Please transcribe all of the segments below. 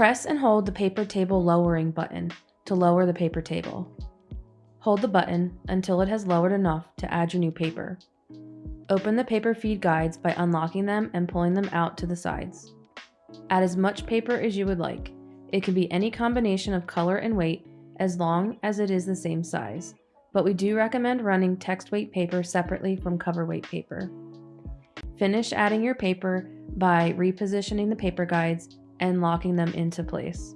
Press and hold the paper table lowering button to lower the paper table. Hold the button until it has lowered enough to add your new paper. Open the paper feed guides by unlocking them and pulling them out to the sides. Add as much paper as you would like. It can be any combination of color and weight as long as it is the same size, but we do recommend running text weight paper separately from cover weight paper. Finish adding your paper by repositioning the paper guides and locking them into place.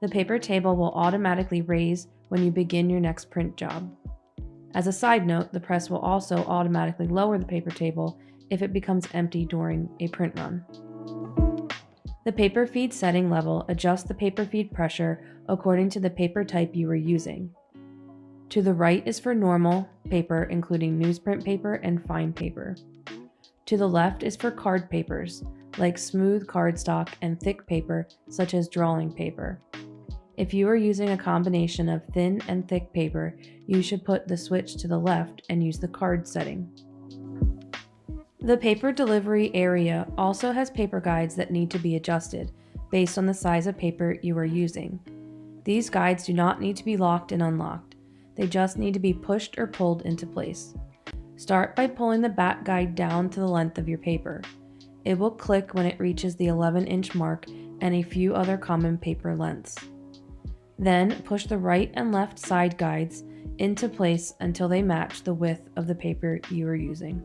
The paper table will automatically raise when you begin your next print job. As a side note, the press will also automatically lower the paper table if it becomes empty during a print run. The paper feed setting level adjusts the paper feed pressure according to the paper type you are using. To the right is for normal paper, including newsprint paper and fine paper. To the left is for card papers, like smooth cardstock and thick paper, such as drawing paper. If you are using a combination of thin and thick paper, you should put the switch to the left and use the card setting. The paper delivery area also has paper guides that need to be adjusted based on the size of paper you are using. These guides do not need to be locked and unlocked. They just need to be pushed or pulled into place. Start by pulling the back guide down to the length of your paper. It will click when it reaches the 11 inch mark and a few other common paper lengths. Then push the right and left side guides into place until they match the width of the paper you are using.